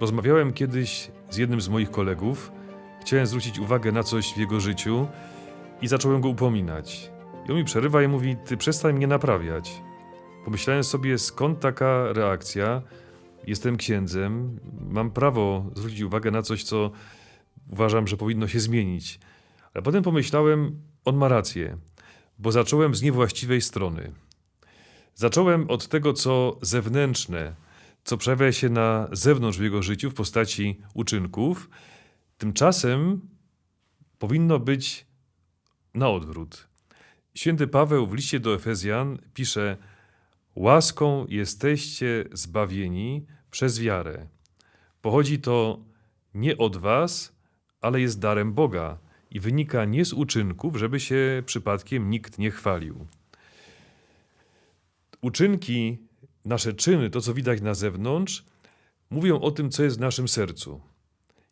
Rozmawiałem kiedyś z jednym z moich kolegów. Chciałem zwrócić uwagę na coś w jego życiu i zacząłem go upominać. I on mi przerywa i mówi: Ty przestań mnie naprawiać. Pomyślałem sobie, skąd taka reakcja. Jestem księdzem, mam prawo zwrócić uwagę na coś, co uważam, że powinno się zmienić. Ale potem pomyślałem, on ma rację, bo zacząłem z niewłaściwej strony. Zacząłem od tego, co zewnętrzne, co przejawia się na zewnątrz w jego życiu w postaci uczynków. Tymczasem powinno być na odwrót. Święty Paweł w liście do Efezjan pisze: Łaską jesteście zbawieni przez wiarę. Pochodzi to nie od was, ale jest darem Boga i wynika nie z uczynków, żeby się przypadkiem nikt nie chwalił. Uczynki, nasze czyny, to co widać na zewnątrz, mówią o tym, co jest w naszym sercu.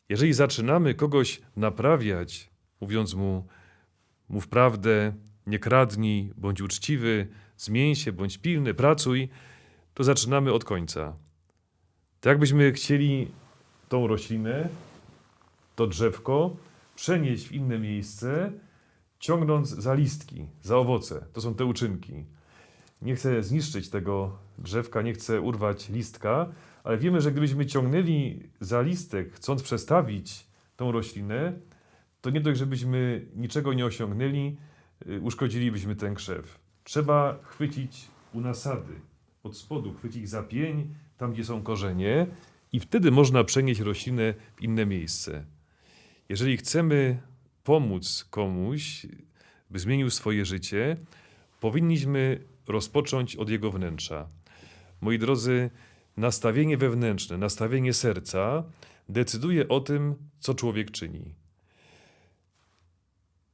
Jeżeli zaczynamy kogoś naprawiać, mówiąc mu, mów prawdę, nie kradnij, bądź uczciwy, zmień się, bądź pilny, pracuj, to zaczynamy od końca. Tak jakbyśmy chcieli tą roślinę, to drzewko przenieść w inne miejsce, ciągnąc za listki, za owoce. To są te uczynki. Nie chcę zniszczyć tego drzewka, nie chcę urwać listka, ale wiemy, że gdybyśmy ciągnęli za listek, chcąc przestawić tą roślinę, to nie dość, żebyśmy niczego nie osiągnęli, y, uszkodzilibyśmy ten krzew. Trzeba chwycić u nasady, od spodu chwycić za pień, tam gdzie są korzenie i wtedy można przenieść roślinę w inne miejsce. Jeżeli chcemy pomóc komuś, by zmienił swoje życie, powinniśmy rozpocząć od jego wnętrza. Moi drodzy, nastawienie wewnętrzne, nastawienie serca decyduje o tym, co człowiek czyni.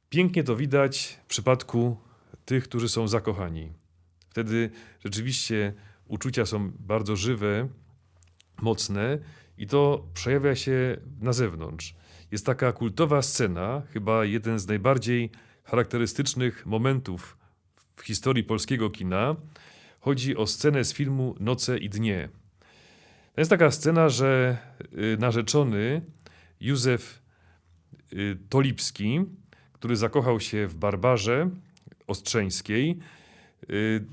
Pięknie to widać w przypadku tych, którzy są zakochani. Wtedy rzeczywiście uczucia są bardzo żywe, mocne i to przejawia się na zewnątrz. Jest taka kultowa scena, chyba jeden z najbardziej charakterystycznych momentów w historii polskiego kina. Chodzi o scenę z filmu Noce i dnie. To jest taka scena, że y, narzeczony Józef y, Tolipski, który zakochał się w Barbarze Ostrzeńskiej, y,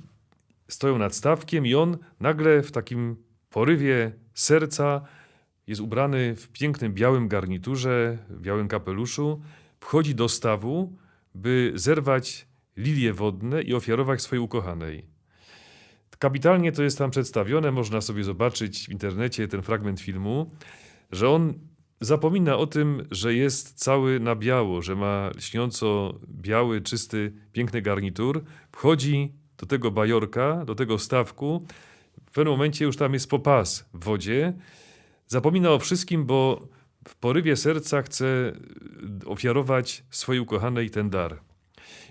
stoją nad stawkiem i on nagle w takim porywie serca jest ubrany w pięknym białym garniturze, białym kapeluszu, wchodzi do stawu, by zerwać lilie wodne i ofiarować swojej ukochanej. Kapitalnie to jest tam przedstawione, można sobie zobaczyć w internecie ten fragment filmu, że on zapomina o tym, że jest cały na biało, że ma lśniąco biały, czysty, piękny garnitur, wchodzi do tego bajorka, do tego stawku, w pewnym momencie już tam jest popas w wodzie, zapomina o wszystkim, bo w porywie serca chce ofiarować swojej ukochanej ten dar.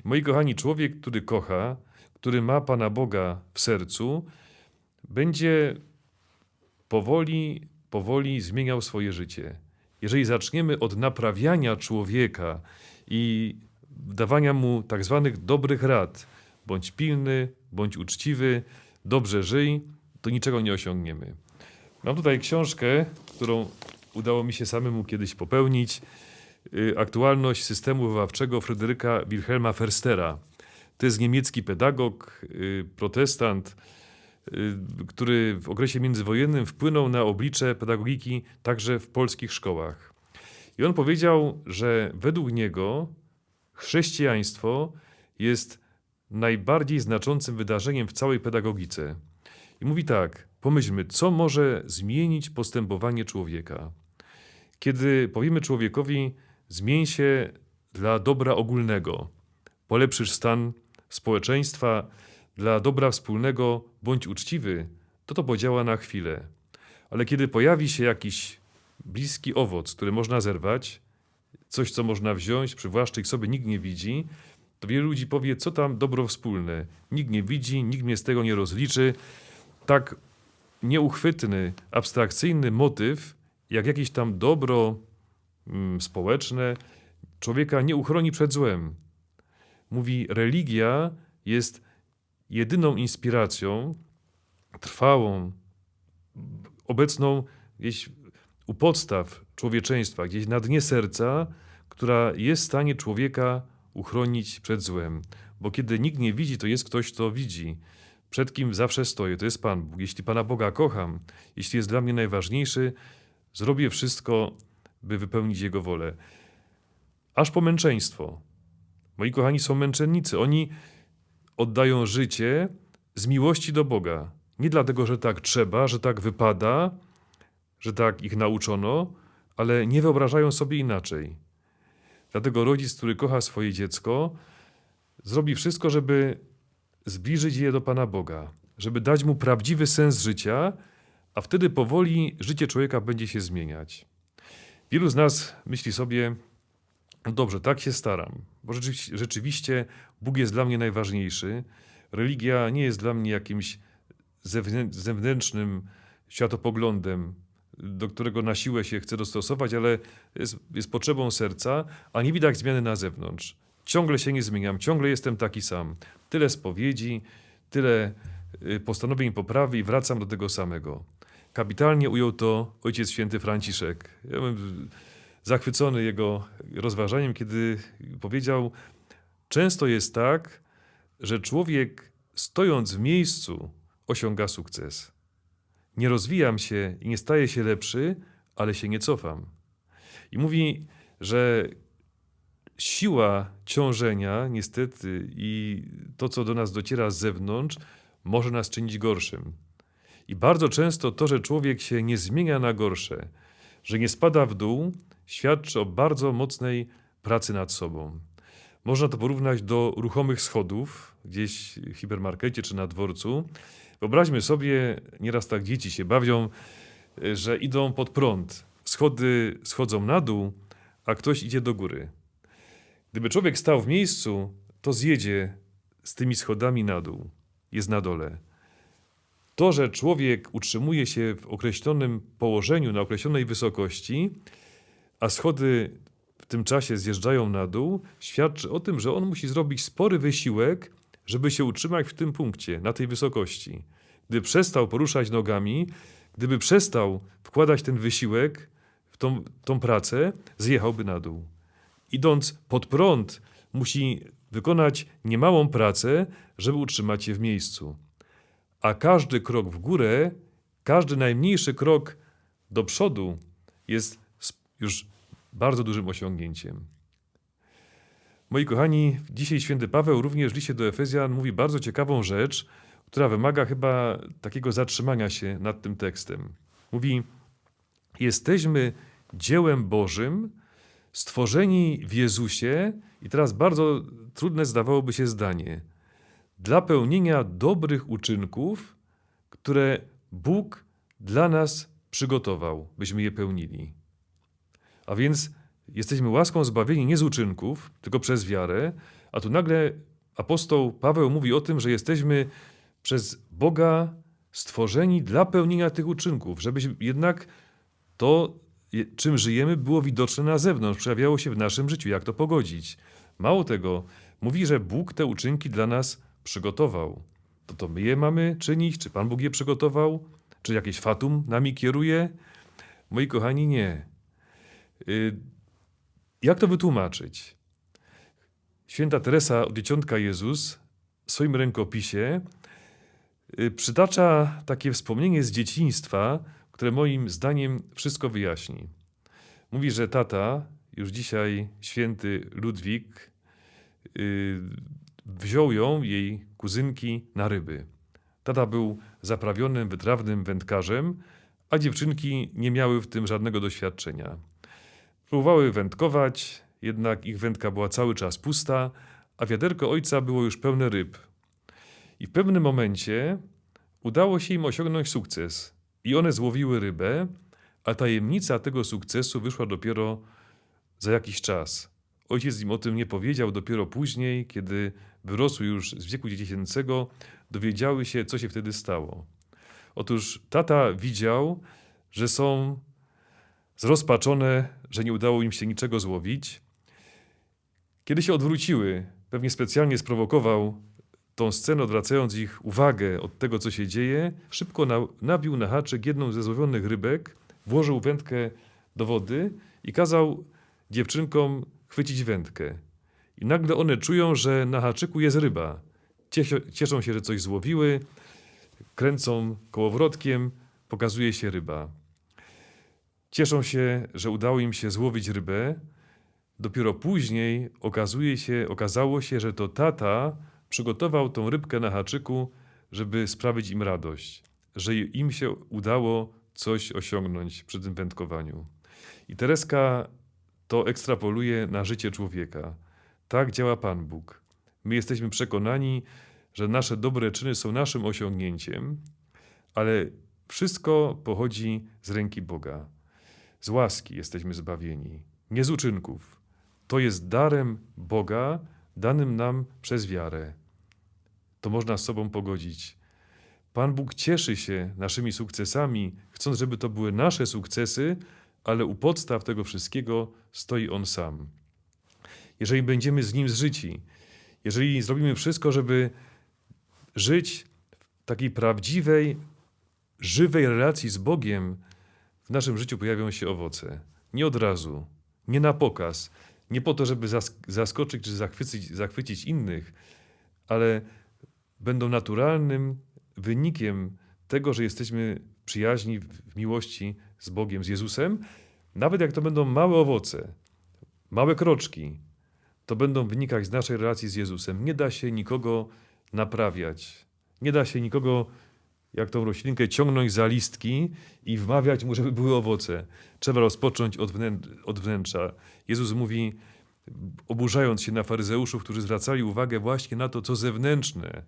Moi kochani, człowiek, który kocha, który ma Pana Boga w sercu, będzie powoli, powoli zmieniał swoje życie. Jeżeli zaczniemy od naprawiania człowieka i dawania mu tak zwanych dobrych rad, bądź pilny, bądź uczciwy, dobrze żyj, to niczego nie osiągniemy. Mam tutaj książkę, którą udało mi się samemu kiedyś popełnić. Y, aktualność systemu wychowawczego Fryderyka Wilhelma Ferstera. To jest niemiecki pedagog, y, protestant, y, który w okresie międzywojennym wpłynął na oblicze pedagogiki także w polskich szkołach. I on powiedział, że według niego chrześcijaństwo jest najbardziej znaczącym wydarzeniem w całej pedagogice. I mówi tak: pomyślmy, co może zmienić postępowanie człowieka. Kiedy powiemy człowiekowi, zmień się dla dobra ogólnego, polepszysz stan społeczeństwa, dla dobra wspólnego, bądź uczciwy, to to podziała na chwilę. Ale kiedy pojawi się jakiś bliski owoc, który można zerwać, coś, co można wziąć, przywłaszczyć sobie, nikt nie widzi, to wielu ludzi powie, co tam dobro wspólne. Nikt nie widzi, nikt mnie z tego nie rozliczy. Tak nieuchwytny, abstrakcyjny motyw, jak jakieś tam dobro społeczne, człowieka nie uchroni przed złem. Mówi, religia jest jedyną inspiracją, trwałą, obecną gdzieś u podstaw człowieczeństwa, gdzieś na dnie serca, która jest w stanie człowieka uchronić przed złem. Bo kiedy nikt nie widzi, to jest ktoś, kto widzi. Przed kim zawsze stoję, to jest Pan Bóg. Jeśli Pana Boga kocham, jeśli jest dla mnie najważniejszy, zrobię wszystko, by wypełnić Jego wolę. Aż po męczeństwo. Moi kochani są męczennicy. Oni oddają życie z miłości do Boga. Nie dlatego, że tak trzeba, że tak wypada, że tak ich nauczono, ale nie wyobrażają sobie inaczej. Dlatego rodzic, który kocha swoje dziecko, zrobi wszystko, żeby zbliżyć je do Pana Boga, żeby dać mu prawdziwy sens życia, a wtedy powoli życie człowieka będzie się zmieniać. Wielu z nas myśli sobie, no dobrze, tak się staram, bo rzeczywiście, rzeczywiście Bóg jest dla mnie najważniejszy. Religia nie jest dla mnie jakimś zewnętrznym światopoglądem, do którego na siłę się chcę dostosować, ale jest, jest potrzebą serca, a nie widać zmiany na zewnątrz. Ciągle się nie zmieniam, ciągle jestem taki sam. Tyle spowiedzi, tyle y, postanowień poprawy i wracam do tego samego. Kapitalnie ujął to ojciec święty Franciszek. Ja byłem zachwycony jego rozważaniem, kiedy powiedział: Często jest tak, że człowiek stojąc w miejscu osiąga sukces. Nie rozwijam się i nie staję się lepszy, ale się nie cofam. I mówi, że siła ciążenia, niestety, i to, co do nas dociera z zewnątrz, może nas czynić gorszym. I bardzo często to, że człowiek się nie zmienia na gorsze, że nie spada w dół, świadczy o bardzo mocnej pracy nad sobą. Można to porównać do ruchomych schodów gdzieś w hipermarkecie czy na dworcu. Wyobraźmy sobie, nieraz tak dzieci się bawią, że idą pod prąd. Schody schodzą na dół, a ktoś idzie do góry. Gdyby człowiek stał w miejscu, to zjedzie z tymi schodami na dół. Jest na dole. To, że człowiek utrzymuje się w określonym położeniu, na określonej wysokości, a schody w tym czasie zjeżdżają na dół, świadczy o tym, że on musi zrobić spory wysiłek, żeby się utrzymać w tym punkcie, na tej wysokości. Gdyby przestał poruszać nogami, gdyby przestał wkładać ten wysiłek w tą, tą pracę, zjechałby na dół. Idąc pod prąd, musi wykonać niemałą pracę, żeby utrzymać się w miejscu. A każdy krok w górę, każdy najmniejszy krok do przodu jest już bardzo dużym osiągnięciem. Moi kochani, dzisiaj święty Paweł również w liście do Efezjan mówi bardzo ciekawą rzecz, która wymaga chyba takiego zatrzymania się nad tym tekstem. Mówi: Jesteśmy dziełem Bożym, stworzeni w Jezusie, i teraz bardzo trudne zdawałoby się zdanie, dla pełnienia dobrych uczynków, które Bóg dla nas przygotował, byśmy je pełnili. A więc jesteśmy łaską zbawieni nie z uczynków, tylko przez wiarę, a tu nagle apostoł Paweł mówi o tym, że jesteśmy przez Boga stworzeni dla pełnienia tych uczynków, żeby jednak to, czym żyjemy, było widoczne na zewnątrz, przejawiało się w naszym życiu. Jak to pogodzić? Mało tego, mówi, że Bóg te uczynki dla nas przygotował. To to my je mamy czynić? Czy Pan Bóg je przygotował? Czy jakieś fatum nami kieruje? Moi kochani, nie. Y, jak to wytłumaczyć? Święta Teresa od Dzieciątka Jezus w swoim rękopisie y, przytacza takie wspomnienie z dzieciństwa, które moim zdaniem wszystko wyjaśni. Mówi, że tata, już dzisiaj święty Ludwik, y, wziął ją, jej kuzynki, na ryby. Tata był zaprawionym, wytrawnym wędkarzem, a dziewczynki nie miały w tym żadnego doświadczenia. Próbowały wędkować, jednak ich wędka była cały czas pusta, a wiaderko ojca było już pełne ryb. I w pewnym momencie udało się im osiągnąć sukces i one złowiły rybę, a tajemnica tego sukcesu wyszła dopiero za jakiś czas. Ojciec im o tym nie powiedział, dopiero później, kiedy wyrosły już z wieku dziecięcego, dowiedziały się, co się wtedy stało. Otóż tata widział, że są zrozpaczone, że nie udało im się niczego złowić. Kiedy się odwróciły, pewnie specjalnie sprowokował tą scenę, odwracając ich uwagę od tego, co się dzieje, szybko na, nabił na haczyk jedną ze złowionych rybek, włożył wędkę do wody i kazał dziewczynkom chwycić wędkę. I nagle one czują, że na haczyku jest ryba. Cieszą się, że coś złowiły, kręcą kołowrotkiem, pokazuje się ryba. Cieszą się, że udało im się złowić rybę. Dopiero później okazuje się, okazało się, że to tata przygotował tą rybkę na haczyku, żeby sprawić im radość, że im się udało coś osiągnąć przy tym wędkowaniu. I Tereska to ekstrapoluje na życie człowieka. Tak działa Pan Bóg. My jesteśmy przekonani, że nasze dobre czyny są naszym osiągnięciem, ale wszystko pochodzi z ręki Boga. Z łaski jesteśmy zbawieni, nie z uczynków. To jest darem Boga, danym nam przez wiarę. To można z sobą pogodzić. Pan Bóg cieszy się naszymi sukcesami, chcąc, żeby to były nasze sukcesy, ale u podstaw tego wszystkiego stoi On sam. Jeżeli będziemy z Nim zżyci, jeżeli zrobimy wszystko, żeby żyć w takiej prawdziwej, żywej relacji z Bogiem, w naszym życiu pojawią się owoce. Nie od razu, nie na pokaz, nie po to, żeby zask- zaskoczyć czy zachwycić, zachwycić innych, ale będą naturalnym wynikiem tego, że jesteśmy przyjaźni w miłości z Bogiem, z Jezusem, nawet jak to będą małe owoce, małe kroczki, to będą wynikać z naszej relacji z Jezusem. Nie da się nikogo naprawiać. Nie da się nikogo, jak tą roślinkę, ciągnąć za listki i wmawiać mu, żeby były owoce. Trzeba rozpocząć od, wnę- od wnętrza. Jezus mówi, oburzając się na faryzeuszów, którzy zwracali uwagę właśnie na to, co zewnętrzne,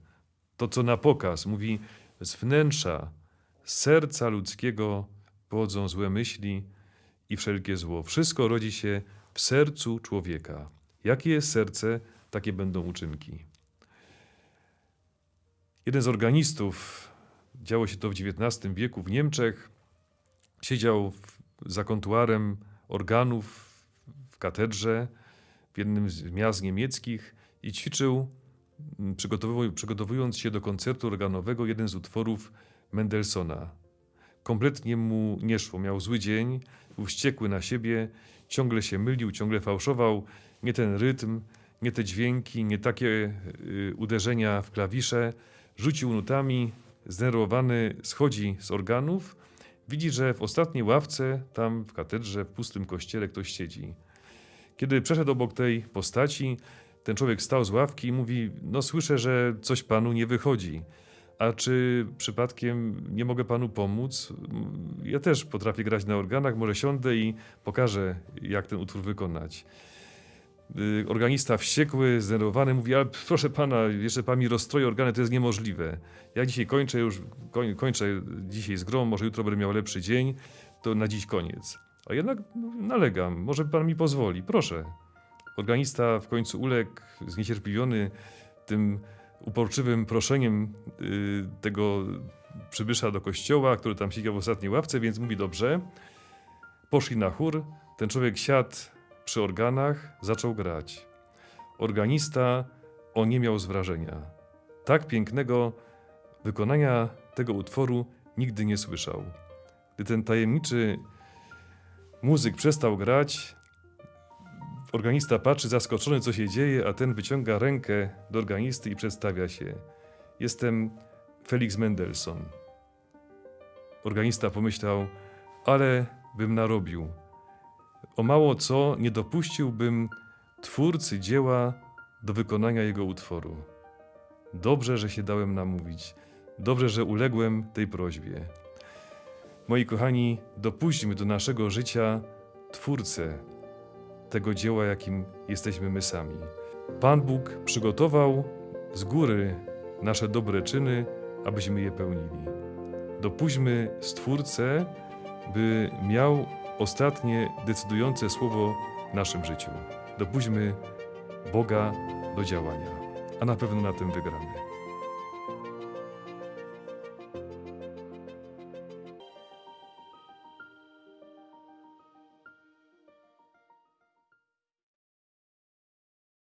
to, co na pokaz. Mówi, z wnętrza, z serca ludzkiego pochodzą złe myśli i wszelkie zło. Wszystko rodzi się w sercu człowieka. Jakie jest serce, takie będą uczynki. Jeden z organistów, działo się to w XIX wieku w Niemczech, siedział za kontuarem organów w katedrze w jednym z miast niemieckich i ćwiczył, przygotowując się do koncertu organowego, jeden z utworów Mendelssohna. Kompletnie mu nie szło, miał zły dzień, był wściekły na siebie, ciągle się mylił, ciągle fałszował, nie ten rytm, nie te dźwięki, nie takie y, uderzenia w klawisze. Rzucił nutami, zdenerwowany schodzi z organów, widzi, że w ostatniej ławce, tam w katedrze, w pustym kościele ktoś siedzi. Kiedy przeszedł obok tej postaci, ten człowiek stał z ławki i mówi: No, słyszę, że coś panu nie wychodzi. A czy przypadkiem nie mogę panu pomóc? Ja też potrafię grać na organach, może siądę i pokażę, jak ten utwór wykonać. Y, Organista wściekły, zdenerwowany mówi, ale proszę pana, jeszcze pan mi rozstroi organy, to jest niemożliwe. Ja dzisiaj kończę już, koń, kończę dzisiaj z grą, może jutro będę miał lepszy dzień, to na dziś koniec. A jednak nalegam, może pan mi pozwoli, proszę. Organista w końcu uległ, zniecierpliwiony tym uporczywym proszeniem y, tego przybysza do kościoła, który tam siedział w ostatniej ławce, więc mówi dobrze. Poszli na chór, ten człowiek siadł przy organach, zaczął grać. Organista oniemiał z wrażenia. Tak pięknego wykonania tego utworu nigdy nie słyszał. Gdy ten tajemniczy muzyk przestał grać, organista patrzy zaskoczony, co się dzieje, a ten wyciąga rękę do organisty i przedstawia się. Jestem Felix Mendelssohn. Organista pomyślał, ale bym narobił. O mało co nie dopuściłbym twórcy dzieła do wykonania jego utworu. Dobrze, że się dałem namówić. Dobrze, że uległem tej prośbie. Moi kochani, dopuśćmy do naszego życia twórcę tego dzieła, jakim jesteśmy my sami. Pan Bóg przygotował z góry nasze dobre czyny, abyśmy je pełnili. Dopuśćmy Stwórcę, by miał ostatnie decydujące słowo w naszym życiu. Dopuśćmy Boga do działania, a na pewno na tym wygramy.